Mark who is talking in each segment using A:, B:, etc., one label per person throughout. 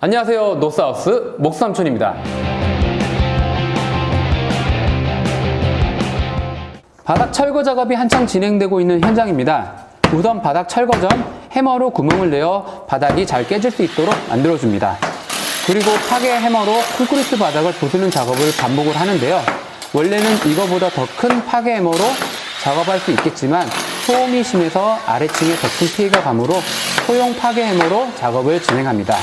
A: 안녕하세요. 노스하우스 목삼촌입니다. 바닥 철거 작업이 한창 진행되고 있는 현장입니다. 우선 바닥 철거 전 해머로 구멍을 내어 바닥이 잘 깨질 수 있도록 만들어줍니다. 그리고 파괴 해머로 콘크리트 바닥을 부수는 작업을 반복을 하는데요. 원래는 이거보다 더 큰 파괴 해머로 작업할 수 있겠지만 소음이 심해서 아래층에 더 큰 피해가 가므로 소형 파괴 해머로 작업을 진행합니다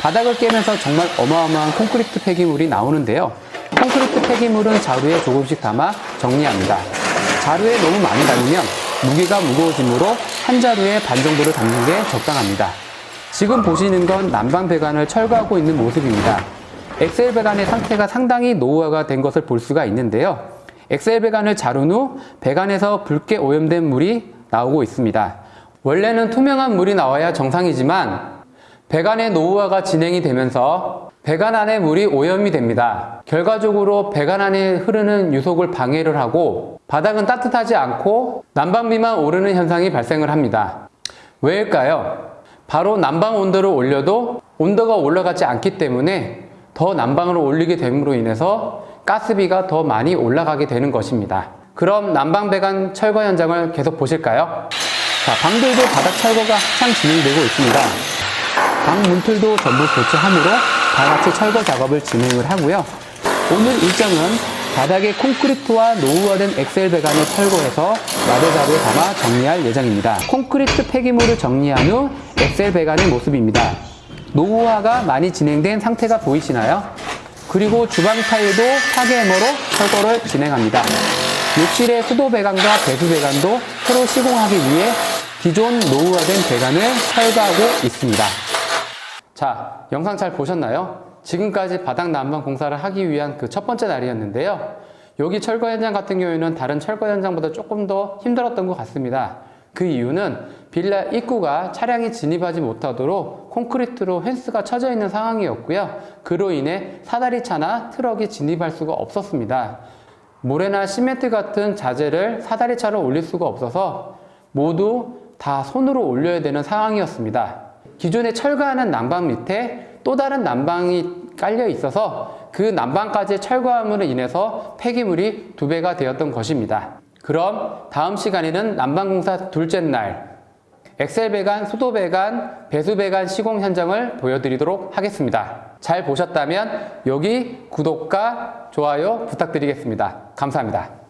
A: 바닥을 깨면서 정말 어마어마한 콘크리트 폐기물이 나오는데요. 콘크리트 폐기물은 자루에 조금씩 담아 정리합니다. 자루에 너무 많이 담으면 무게가 무거워지므로 한 자루에 반 정도를 담는 게 적당합니다. 지금 보시는 건 난방 배관을 철거하고 있는 모습입니다. 엑셀 배관의 상태가 상당히 노후화가 된 것을 볼 수가 있는데요. 엑셀 배관을 자른 후 배관에서 붉게 오염된 물이 나오고 있습니다. 원래는 투명한 물이 나와야 정상이지만 배관의 노후화가 진행이 되면서 배관 안에 물이 오염이 됩니다. 결과적으로 배관 안에 흐르는 유속을 방해를 하고 바닥은 따뜻하지 않고 난방비만 오르는 현상이 발생을 합니다. 왜일까요? 바로 난방 온도를 올려도 온도가 올라가지 않기 때문에 더 난방을 올리게 됨으로 인해서 가스비가 더 많이 올라가게 되는 것입니다. 그럼 난방 배관 철거 현장을 계속 보실까요? 자, 방들도 바닥 철거가 한창 진행되고 있습니다. 방 문틀도 전부 교체함으로 다 같이 철거 작업을 진행을 하고요. 오늘 일정은 바닥에 콘크리트와 노후화된 엑셀 배관을 철거해서 마대자루에 담아 정리할 예정입니다. 콘크리트 폐기물을 정리한 후 엑셀 배관의 모습입니다. 노후화가 많이 진행된 상태가 보이시나요? 그리고 주방 타일도 파괴 해머로 철거를 진행합니다. 욕실의 수도 배관과 배수 배관도 새로 시공하기 위해 기존 노후화된 배관을 철거하고 있습니다. 자, 영상 잘 보셨나요? 지금까지 바닥 난방 공사를 하기 위한 그 첫 번째 날이었는데요. 여기 철거 현장 같은 경우에는 다른 철거 현장보다 조금 더 힘들었던 것 같습니다. 그 이유는 빌라 입구가 차량이 진입하지 못하도록 콘크리트로 펜스가 쳐져 있는 상황이었고요. 그로 인해 사다리차나 트럭이 진입할 수가 없었습니다. 모래나 시멘트 같은 자재를 사다리차로 올릴 수가 없어서 모두 다 손으로 올려야 되는 상황이었습니다. 기존에 철거하는 난방 밑에 또 다른 난방이 깔려 있어서 그 난방까지 철거함으로 인해서 폐기물이 두 배가 되었던 것입니다. 그럼 다음 시간에는 난방공사 둘째 날 엑셀 배관, 수도 배관, 배수 배관 시공 현장을 보여드리도록 하겠습니다. 잘 보셨다면 여기 구독과 좋아요 부탁드리겠습니다. 감사합니다.